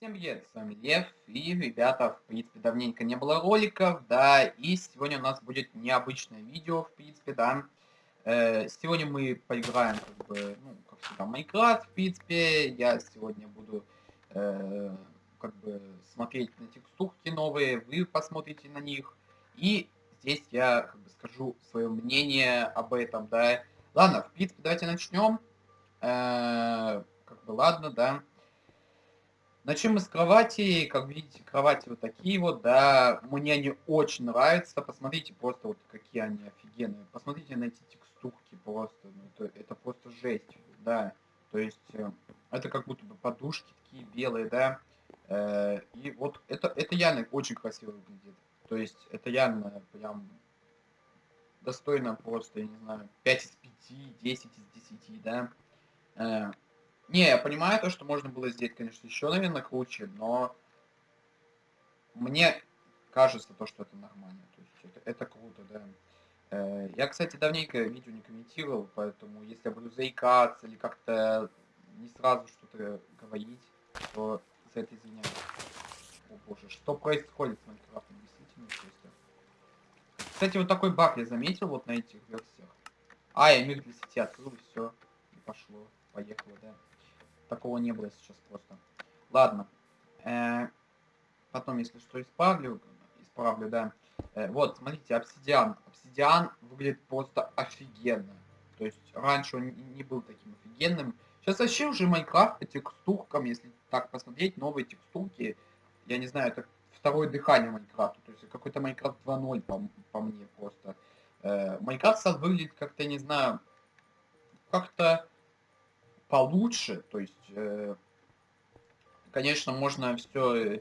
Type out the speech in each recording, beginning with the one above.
Всем привет, с вами Лев, и, ребята, в принципе, давненько не было роликов, да, и сегодня у нас будет необычное видео, в принципе, да. Э, сегодня мы поиграем, как бы, ну, как всегда, Майнкрафт, в принципе, я сегодня буду, э, как бы, смотреть на текстурки новые, вы посмотрите на них, и здесь я, как бы, скажу свое мнение об этом, да. Ладно, в принципе, давайте начнем. Э, как бы, ладно, да. Начнем с кровати. Как видите, кровати вот такие вот, да. Мне они очень нравятся. Посмотрите просто вот какие они офигенные. Посмотрите на эти текстурки просто. Ну, это, это просто жесть, да. То есть, э, это как будто бы подушки такие белые, да. Э, и вот это, это реально очень красиво выглядит. То есть, это реально прям достойно просто, я не знаю, 5 из 5, 10 из 10, да. Не, я понимаю то, что можно было сделать, конечно, еще, наверное, круче, но мне кажется то, что это нормально. То есть это, это круто, да. Э, я, кстати, давненько видео не комментировал, поэтому если я буду заикаться или как-то не сразу что-то говорить, то за это извиняюсь. О боже, что происходит с Майнкрафтом, действительно просто. Кстати, вот такой баг я заметил вот на этих версиях. А, я мир для сети открыл, все, и пошло, поехало, да такого не было сейчас просто. Ладно. Э, потом, если что, исправлю. Исправлю, да. Э, вот, смотрите, обсидиан. Обсидиан выглядит просто офигенно. То есть раньше он не был таким офигенным. Сейчас вообще уже Майнкрафт по текстуркам, если так посмотреть, новые текстурки, я не знаю, это второе дыхание Майнкрафта. То есть какой-то Майнкрафт 2.0 по, по мне просто. Э, Майнкрафт сейчас выглядит как-то, не знаю, как-то получше. То есть, э, конечно, можно все... Э,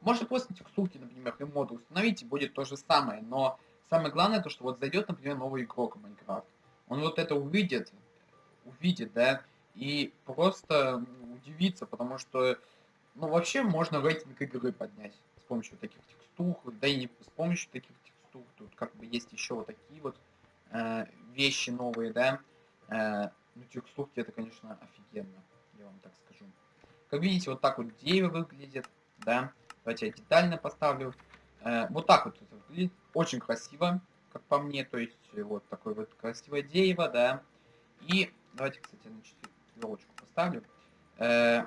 можно просто текстурки, например, и моды установить, и будет то же самое. Но самое главное, то, что вот зайдет, например, новый игрок в Майнкрафт. Он вот это увидит, увидит, да, и просто удивится, потому что, ну, вообще можно рейтинг игры поднять с помощью таких текстур, да и не с помощью таких текстур. Тут как бы есть еще вот такие вот э, вещи новые, да. Э, ну, текстурки это, конечно, офигенно, я вам так скажу. Как видите, вот так вот дерево выглядит, да. Давайте я детально поставлю. Э, вот так вот это выглядит. Очень красиво, как по мне. То есть, вот такое вот красивое дерево, да. И давайте, кстати, на четверочку поставлю. Э,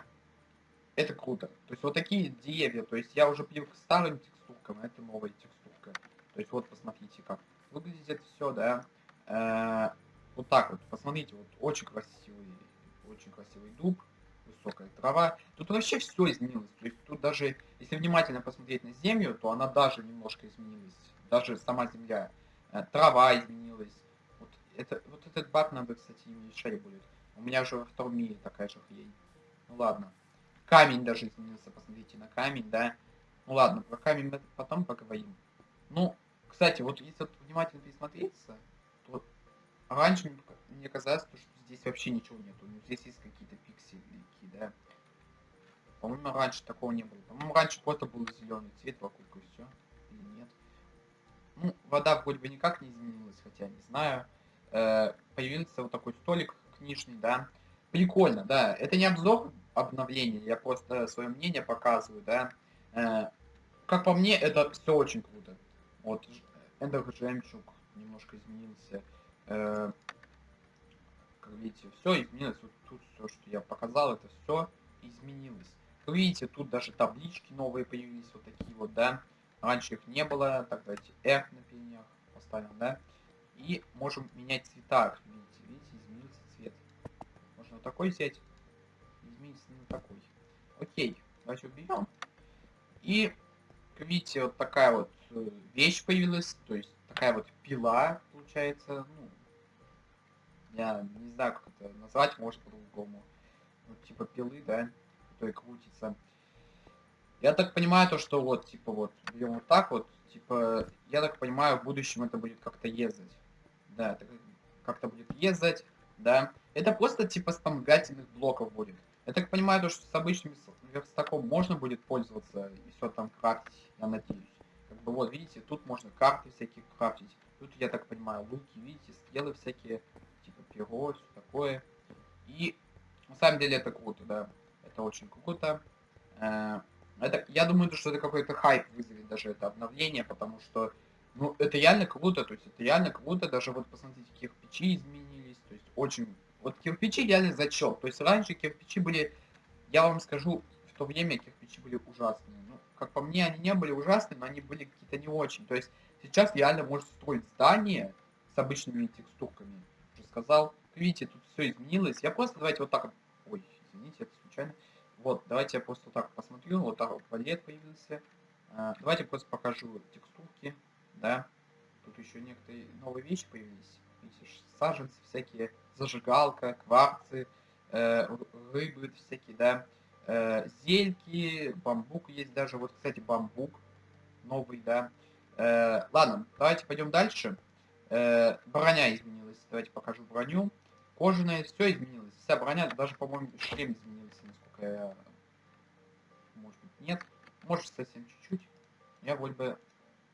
это круто. То есть, вот такие деревья. То есть, я уже привык к старым текстуркам, а это новая текстурка. То есть, вот посмотрите, как выглядит все, да. Э, вот так вот, посмотрите, вот очень красивый, очень красивый дуб, высокая трава. Тут вообще все изменилось. То есть тут даже, если внимательно посмотреть на землю, то она даже немножко изменилась. Даже сама земля. Э, трава изменилась. Вот, это, вот этот баг надо, кстати, не решать будет. У меня же во втором мире такая же хрень. Ну ладно. Камень даже изменился, посмотрите на камень, да. Ну ладно, про камень мы потом поговорим. Ну, кстати, вот если внимательно присмотреться, Раньше мне казалось, что здесь вообще ничего нету. Ну, здесь есть какие-то пиксельки, да. По-моему, раньше такого не было. По-моему, раньше просто был зеленый цвет вокруг и все. Или нет. Ну, вода вроде бы никак не изменилась, хотя не знаю. Э, появился вот такой столик книжный, да. Прикольно, да. Это не обзор обновления, я просто свое мнение показываю, да. Э, как по мне, это все очень круто. Вот, Эндер Жемчуг немножко изменился. Э, как видите, все изменилось. Вот тут все, что я показал, это все изменилось. Как видите, тут даже таблички новые появились, вот такие вот, да. Раньше их не было. Так, давайте R на пенях поставим, да. И можем менять цвета. Видите, видите, изменился цвет. Можно вот такой взять. Изменится на такой. Окей, давайте уберем. И, как видите, вот такая вот э, вещь появилась. То есть такая вот пила, получается, ну, я не знаю, как это назвать, может по-другому. Ну, типа пилы, да, которая крутится. Я так понимаю то, что вот, типа вот, берем вот так вот, типа, я так понимаю, в будущем это будет как-то ездить. Да, это как-то будет ездить, да. Это просто типа вспомогательных блоков будет. Я так понимаю, то, что с обычным верстаком можно будет пользоваться и все там крафтить, я надеюсь. Как бы вот, видите, тут можно карты всякие крафтить. Тут, я так понимаю, луки, видите, стрелы всякие перо, все такое. И на самом деле это круто, да. Это очень круто. Э, это, я думаю, что это какой-то хайп вызовет даже это обновление, потому что, ну, это реально круто, то есть это реально круто, даже вот посмотрите, кирпичи изменились, то есть очень, вот кирпичи реально зачет, то есть раньше кирпичи были, я вам скажу, в то время кирпичи были ужасные, ну, как по мне, они не были ужасные, но они были какие-то не очень, то есть сейчас реально можно строить здание с обычными текстурками, уже сказал, видите, тут все изменилось, я просто, давайте вот так, ой, извините, это случайно, вот, давайте я просто так посмотрю. Вот так вот валет появился. А, давайте просто покажу текстурки. Да. Тут еще некоторые новые вещи появились. Видите, саженцы всякие, зажигалка, кварцы, э, рыбы всякие, да. Э, зельки, бамбук есть даже. Вот, кстати, бамбук новый, да. Э, ладно, давайте пойдем дальше. Э, броня изменилась. Давайте покажу броню. Кожаная, все изменилось. Вся броня, даже, по-моему, шлем изменился э, может быть нет, может совсем чуть-чуть. Я вроде бы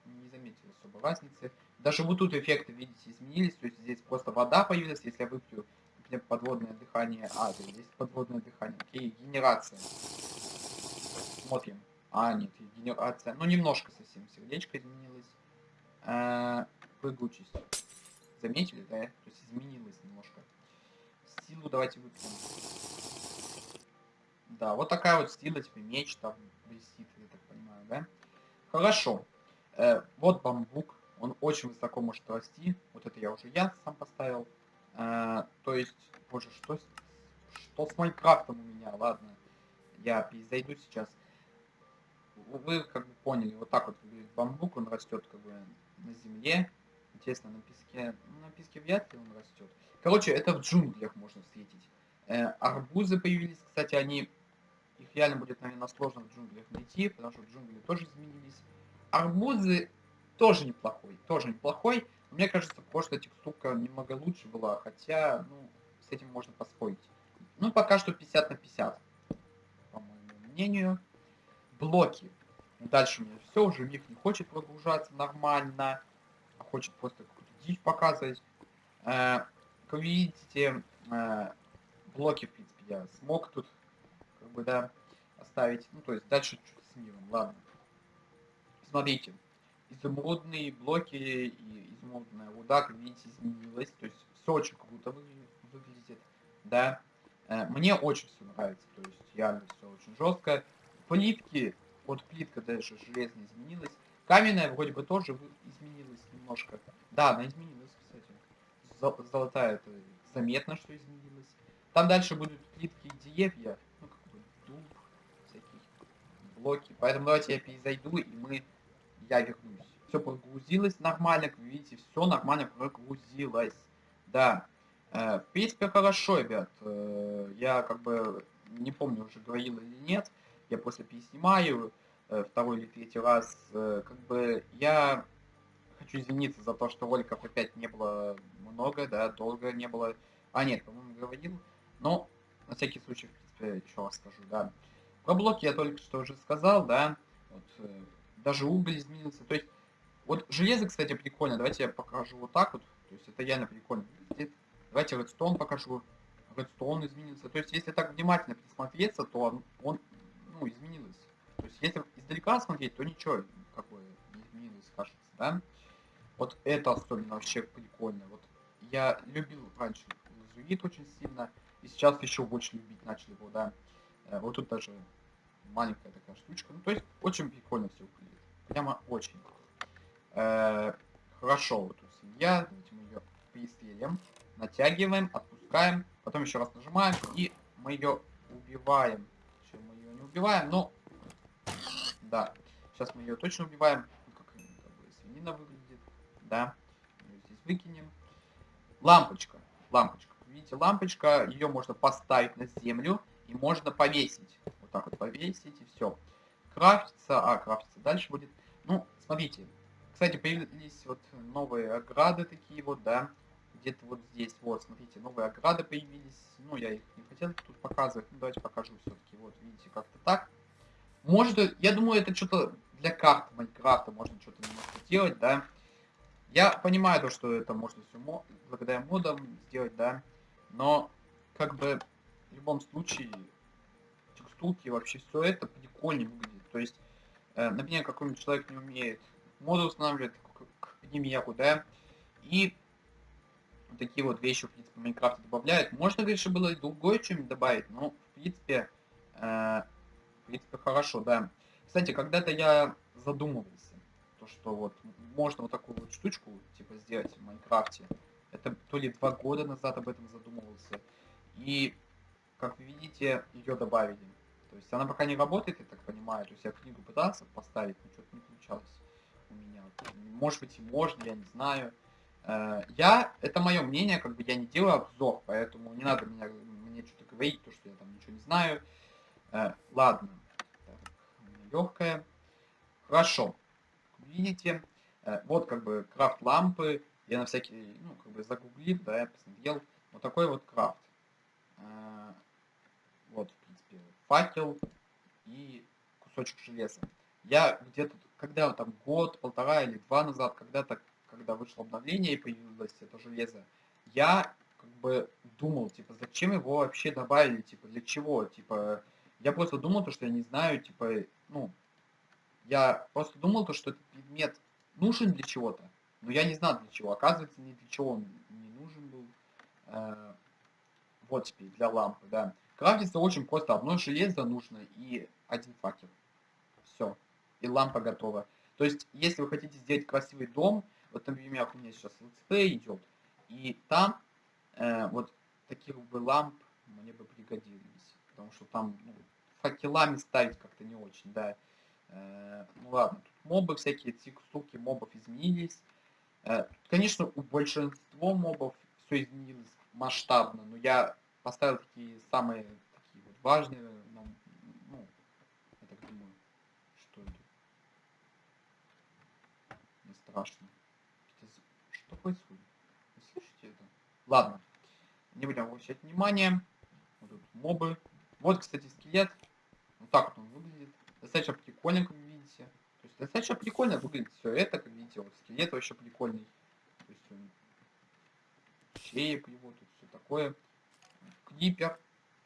не заметил особо разницы. Даже вот тут эффекты, видите, изменились, то есть здесь просто вода появилась, если я выпью например, подводное дыхание. А, здесь подводное дыхание. Окей, генерация. Смотрим. А, нет, генерация. Ну, немножко совсем сердечко изменилось. Прыгучесть. Заметили, да? То есть изменилось немножко. Силу давайте выпьем. Да, вот такая вот стила, тебе меч там висит, я так понимаю, да? Хорошо. Э, вот бамбук, он очень высоко может расти. Вот это я уже я сам поставил. Э, то есть, боже, что, что с Майнкрафтом у меня? Ладно, я зайду сейчас. Вы как бы поняли, вот так вот бамбук, он растет как бы на земле. Интересно, на песке, ну, на песке вряд ли он растет. Короче, это в джунглях можно встретить. Э, арбузы появились, кстати, они их реально будет, наверное, сложно в джунглях найти, потому что джунгли тоже изменились. Арбузы тоже неплохой, тоже неплохой. Мне кажется, прошлая текстурка немного лучше была, хотя, ну, с этим можно поспорить. Ну, пока что 50 на 50, по моему мнению. Блоки. Дальше у меня все, уже мир не хочет прогружаться нормально, хочет просто какую-то дичь показывать. Э, как вы видите, э, блоки, в принципе, я смог тут как бы, да, оставить. Ну, то есть дальше чуть с миром, ладно. Смотрите, изумрудные блоки и изумрудная руда, как видите, изменилась. То есть все очень круто выглядит, да. Э, мне очень все нравится, то есть реально все очень жестко. Плитки, вот плитка даже железная изменилась. Каменная вроде бы тоже изменилась немножко. Да, она изменилась, кстати. Золотая это заметно, что изменилась. Там дальше будут плитки и деревья блоки. Поэтому давайте я перезайду, и мы... Я вернусь. Все прогрузилось нормально, как вы видите, все нормально прогрузилось. Да. Э, в принципе, хорошо, ребят. Э, я как бы не помню, уже говорил или нет. Я после переснимаю второй или третий раз. Как бы я хочу извиниться за то, что роликов опять не было много, да, долго не было. А, нет, по-моему, говорил. Но, на всякий случай, в принципе, еще расскажу, да. Про блоки я только что уже сказал, да. Вот, э, даже уголь изменился. То есть, вот железо, кстати, прикольно. Давайте я покажу вот так вот. То есть, это реально прикольно выглядит. Давайте редстоун покажу. Редстоун изменился. То есть, если так внимательно присмотреться, то он, он ну, изменилось. То есть, если издалека смотреть, то ничего, как бы, не изменилось, кажется, да. Вот это особенно вообще прикольно. Вот я любил раньше лазурит очень сильно, и сейчас еще больше любить начал его, да. Э, вот тут даже маленькая такая штучка. Ну, то есть очень прикольно все выглядит. Прямо очень. Э, хорошо, вот тут свинья. Давайте мы ее пристрелим. Натягиваем, отпускаем. Потом еще раз нажимаем. И мы ее убиваем. Еще мы ее не убиваем, но... Да. Сейчас мы ее точно убиваем. Ну, как, свинина выглядит. Да. Здесь выкинем. Лампочка. Лампочка. Видите, лампочка. Ее можно поставить на землю. И можно повесить вот так вот повесить, и все. Крафтится, а, крафтится дальше будет. Ну, смотрите, кстати, появились вот новые ограды такие вот, да, где-то вот здесь, вот, смотрите, новые ограды появились. Ну, я их не хотел тут показывать, ну, давайте покажу все-таки, вот, видите, как-то так. Может, я думаю, это что-то для карты Майнкрафта можно что-то немножко делать, да. Я понимаю то, что это можно все благодаря модам сделать, да, но, как бы, в любом случае, текстурки, вообще все это прикольнее выглядит. То есть, э, например, какой-нибудь человек не умеет моду устанавливать, к, к примеру, да, и такие вот вещи, в принципе, в Майнкрафте добавляют. Можно, конечно, было и другое что-нибудь добавить, но, в принципе, э, принципе, хорошо, да. Кстати, когда-то я задумывался, то, что вот можно вот такую вот штучку, типа, сделать в Майнкрафте. Это то ли два года назад об этом задумывался. И, как видите, ее добавили. То есть она пока не работает, я так понимаю. То есть я книгу пытался поставить, но что-то не получалось у меня. Может быть и можно, я не знаю. Э, я, это мое мнение, как бы я не делаю обзор, поэтому не надо меня, мне что-то говорить, то, что я там ничего не знаю. Э, ладно, легкое. Хорошо, видите, э, вот как бы крафт лампы, я на всякий, ну, как бы загуглил, да, я посмотрел, вот такой вот крафт. Вот, в принципе, факел и кусочек железа. Я где-то, когда там год, полтора или два назад, когда-то когда вышло обновление и появилось это железо, я как бы думал, типа, зачем его вообще добавили, типа, для чего, типа, я просто думал, то, что я не знаю, типа, ну, я просто думал, то, что этот предмет нужен для чего-то, но я не знал для чего. Оказывается, ни для чего он не нужен был. Э, вот теперь, для лампы, да. Крафтится очень просто. Одно железо нужно и один факел. Все. И лампа готова. То есть, если вы хотите сделать красивый дом, вот, например, у меня сейчас let's play идет, и там э, вот таких бы ламп мне бы пригодились, потому что там ну, факелами ставить как-то не очень, да. Э, ну ладно, тут мобы всякие, текстурки мобов изменились. Э, конечно, у большинства мобов все изменилось масштабно, но я поставил такие самые такие вот важные, ну, я так думаю, что это не страшно. Что происходит? Вы слышите это? Ладно. Не будем обращать внимание. Вот тут мобы. Вот, кстати, скелет. Вот так вот он выглядит. Достаточно прикольно, как видите. То есть достаточно прикольно выглядит все это, как видите. Вот скелет вообще прикольный. То есть он... Шееп его, тут все такое. Клипер.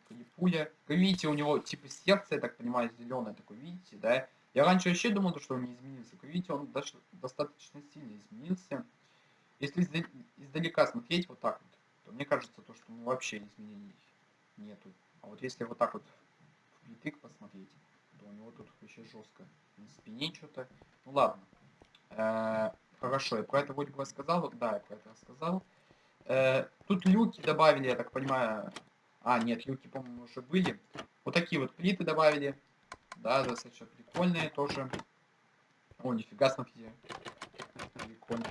Клипуля. Как видите, у него типа сердце, я так понимаю, зеленое такое, видите, да? Я раньше вообще думал, что он не изменился. Как видите, он даже достаточно сильно изменился. Если издалека смотреть вот так вот, то мне кажется, то, что ну, вообще изменений нету. А вот если вот так вот впритык посмотреть, то у него тут вообще жестко. На спине что-то. Ну ладно. Э, хорошо, я про это вроде бы рассказал. Да, я про это рассказал. Э, тут люки добавили, я так понимаю. А, нет, люки, по-моему, уже были. Вот такие вот плиты добавили. Да, достаточно прикольные тоже. О, нифига, смотрите. Прикольно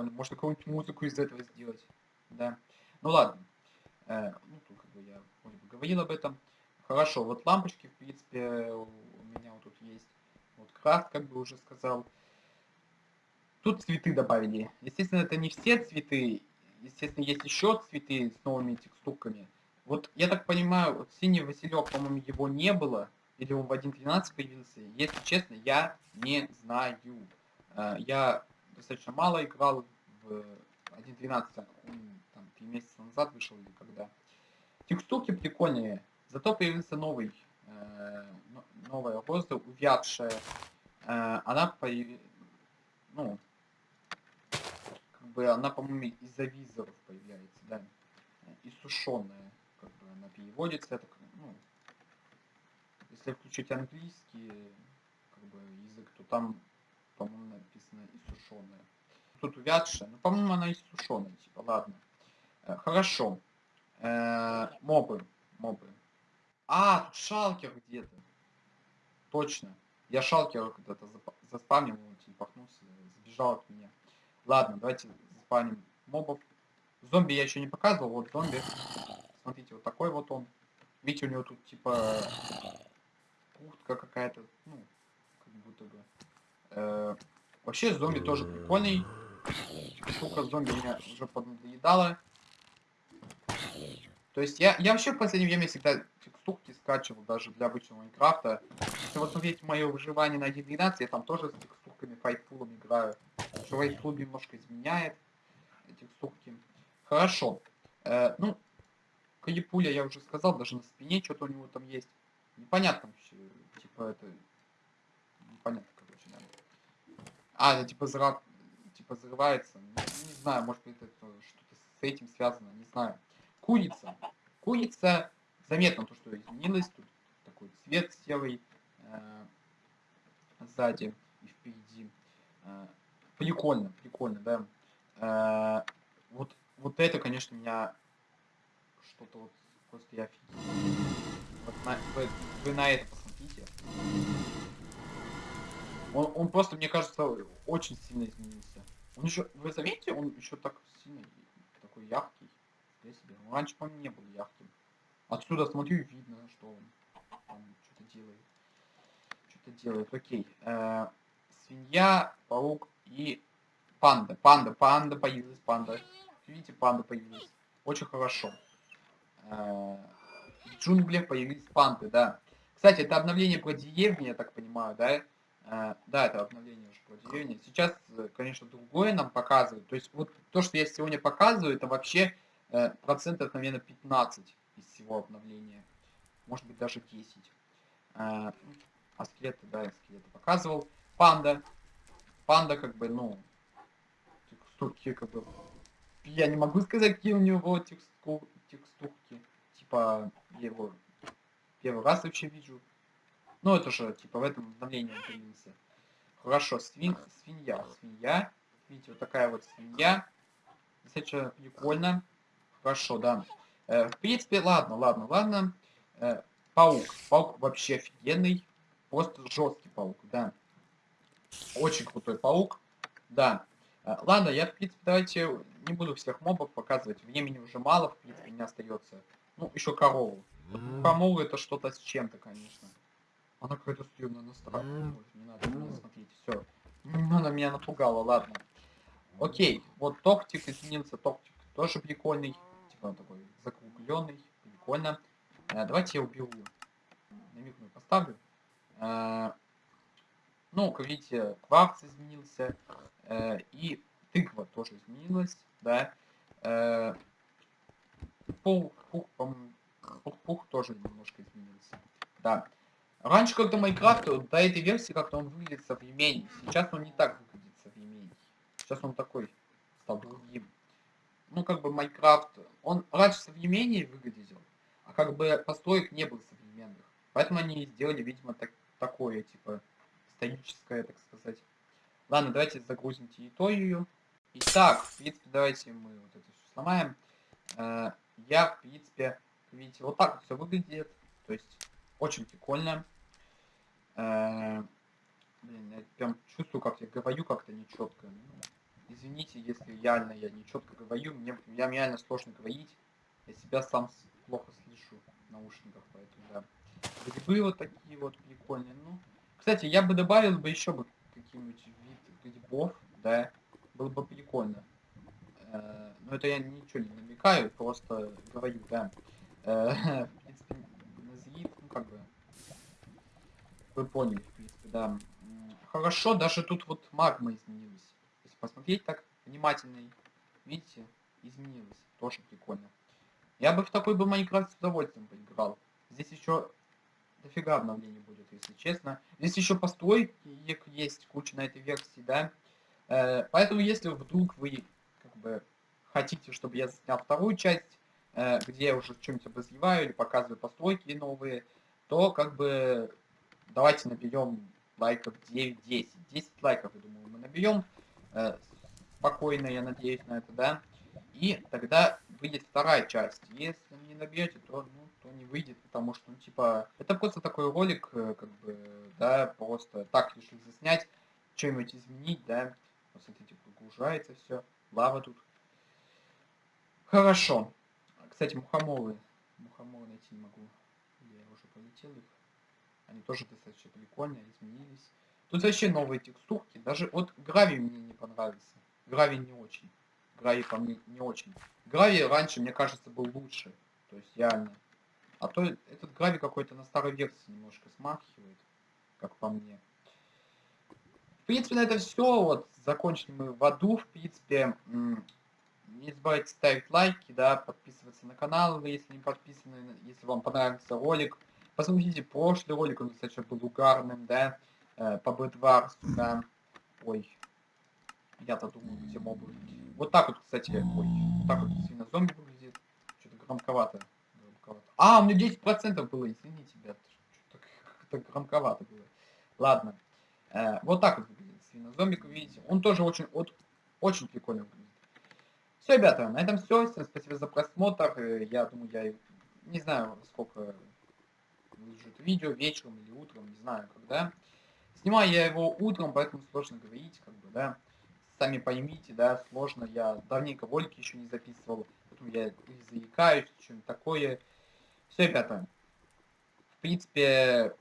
прикольно. Можно какую-нибудь музыку из этого сделать. Да. Ну ладно. Э, ну, тут как бы я вроде бы говорил об этом. Хорошо, вот лампочки, в принципе, у меня вот тут есть. Вот крафт, как бы уже сказал. Тут цветы добавили. Естественно, это не все цветы. Естественно, есть еще цветы с новыми текстурками. Вот, я так понимаю, вот синий Василек, по-моему, его не было. Или он в 1.13 появился. Если честно, я не знаю. Э, я достаточно мало играл в 1.12, он там 3 месяца назад вышел или когда. Текстурки прикольные, зато появился новый, э, новая роза, увядшая. Э, она появилась, ну, как бы она, по-моему, из-за визоров появляется, да, и сушеная, как бы она переводится, это, ну, если включить английский, как бы, язык, то там по-моему, написано и сушеная. Тут увядшая, ну, по-моему, она сушеная, типа, ладно. Э, хорошо. Э, мобы, мобы. А, тут шалкер где-то. Точно. Я шалкер когда-то заспамнил, он телепахнулся, сбежал от меня. Ладно, давайте заспамним мобов. Зомби я еще не показывал, вот зомби. Смотрите, вот такой вот он. Видите, у него тут типа куртка какая-то, ну, как будто бы. Э, вообще зомби тоже прикольный. Штука зомби меня уже поднадоедала. То есть я, я вообще в последнее время всегда текстурки скачивал даже для обычного Майнкрафта. Если вот смотреть мое выживание на 1.12, я там тоже с текстурками файтфулом играю. Что файтфул немножко изменяет текстурки. Хорошо. Э, ну, Калипуля я уже сказал, даже на спине что-то у него там есть. Непонятно вообще, типа это... Непонятно, короче, да. А, это типа зра... взрывается. Не, не знаю, может быть это что-то с этим связано, не знаю. Курица. Курица, заметно то, что изменилось. Тут такой цвет серый э, сзади и впереди. Э, прикольно, прикольно, да. Э, вот, вот это, конечно, меня что-то вот просто я офигел. Вот на, вы, вы на это посмотрите. Он, он просто, мне кажется, очень сильно изменился. Он еще, вы заметите, он еще так сильно такой яркий. Я себе. Он раньше, по не был ярким. Отсюда смотрю и видно, что он там что-то делает. Что-то делает. Окей. Э, свинья, паук и панда. Панда, панда появилась, панда. Видите, панда появилась. Очень хорошо. Э, в джунглях появились панды, да. Кстати, это обновление про деревни, я так понимаю, да? Э, да, это обновление уже про деревни. Сейчас, э, конечно, другое нам показывают. То есть вот то, что я сегодня показываю, это вообще процентов, наверное, 15 из всего обновления. Может быть, даже 10. А скелеты, да, я скелеты показывал. Панда. Панда, как бы, ну, текстурки, как бы, я не могу сказать, какие у него текстур, текстурки. Типа, его первый раз вообще вижу. Ну, это же, типа, в этом обновлении он. Хорошо, свин, свинья, свинья. Видите, вот такая вот свинья. Достаточно прикольно. Хорошо, да. Э, в принципе, ладно, ладно, ладно. Э, паук. Паук вообще офигенный. Просто жесткий паук, да. Очень крутой паук. Да. Э, ладно, я, в принципе, давайте не буду всех мобов показывать. Времени уже мало, в принципе, не остается. Ну, еще корову. Корову это что-то с чем-то, конечно. Она какая-то стрёмная на страх. Не надо меня смотреть, все. Она меня напугала, ладно. Окей, вот токтик изменился, токтик тоже прикольный. Типа он такой закругленный, прикольно. А, давайте я уберу. Намикну поставлю. А, ну, как видите, кварц изменился. А, и тыква тоже изменилась, да. А, пух, пух, пух, пух тоже немножко изменился. Да. Раньше как-то Майнкрафт, до этой версии как-то он выглядит современнее. Сейчас он не так выглядит современнее. Сейчас он такой стал другим. Ну, как бы Майнкрафт, он раньше современнее выглядел, а как бы построек не было современных. Поэтому они сделали, видимо, так, такое, типа, историческое, так сказать. Ладно, давайте загрузим территорию. Итак, в принципе, давайте мы вот это все сломаем. Э, я, в принципе, видите, вот так вот все выглядит. То есть, очень прикольно. Э, блин, я прям чувствую, как я говорю как-то нечетко. Ну, извините, если реально я нечетко говорю. Мне, я реально сложно говорить. Я себя сам плохо слышу в наушниках, поэтому да. Грибы вот такие вот прикольные. Ну, кстати, я бы добавил бы еще бы какие-нибудь вид грибов, да, было бы прикольно. Э, но это я ничего не намекаю, просто говорю, да. Э, в принципе, назрит, ну как бы, вы поняли, в принципе, да. Хорошо, даже тут вот магма изменилась. Если посмотреть так внимательно, видите, изменилась. Тоже прикольно. Я бы в такой бы Майнкрафт с удовольствием поиграл. Здесь еще дофига обновлений будет, если честно. Здесь еще постройки есть куча на этой версии, да. Э, поэтому, если вдруг вы как бы хотите, чтобы я снял вторую часть, э, где я уже что-нибудь обозреваю или показываю постройки новые, то как бы давайте наберем лайков 9-10. 10 лайков, я думаю, мы наберем. Э, спокойно, я надеюсь на это, да. И тогда выйдет вторая часть. Если не набьете, то, ну, то не выйдет, потому что, ну, типа, это просто такой ролик, как бы, да, просто так решил заснять, что-нибудь изменить, да. Посмотрите, погружается все. Лава тут. Хорошо. Кстати, мухоморы. Мухоморы найти не могу. Полетел их. Они тоже достаточно прикольные, изменились. Тут вообще новые текстурки. Даже вот гравий мне не понравился. Гравий не очень. Гравий по мне не очень. Гравий раньше, мне кажется, был лучше. То есть реально. А то этот гравий какой-то на старой версии немножко смахивает, как по мне принципе, на это все. Вот, закончили мы в аду, в принципе. Не забывайте ставить лайки, да, подписываться на канал, если не подписаны, если вам понравился ролик. Посмотрите, прошлый ролик, он, кстати, был угарным, да, э, по Бэдварсу, да. Ой, я-то думаю, все мобы. Вот так вот, кстати, ой, вот так вот свинозомби выглядит. Что-то громковато. громковато. А, у меня 10% было, извините, ребят. Что-то громковато было. Ладно. Э, вот так вот выглядит свинозомбик, вы видите. Он тоже очень, вот, очень прикольно выглядит. Все, ребята, на этом все. Всем спасибо за просмотр. Э, я думаю, я не знаю, сколько выложит видео, вечером или утром, не знаю когда. Снимаю я его утром, поэтому сложно говорить, как бы, да. Сами поймите, да, сложно. Я давненько ролики еще не записывал, поэтому я заикаюсь, что-нибудь такое. Все, ребята. В принципе,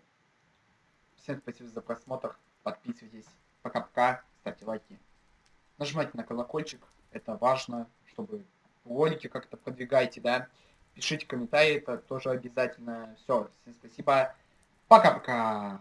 всем спасибо за просмотр. Подписывайтесь. Пока-пока. Ставьте лайки. Нажимайте на колокольчик. Это важно, чтобы ролики как-то продвигайте, да. Пишите комментарии, это тоже обязательно. Все, всем спасибо. Пока-пока.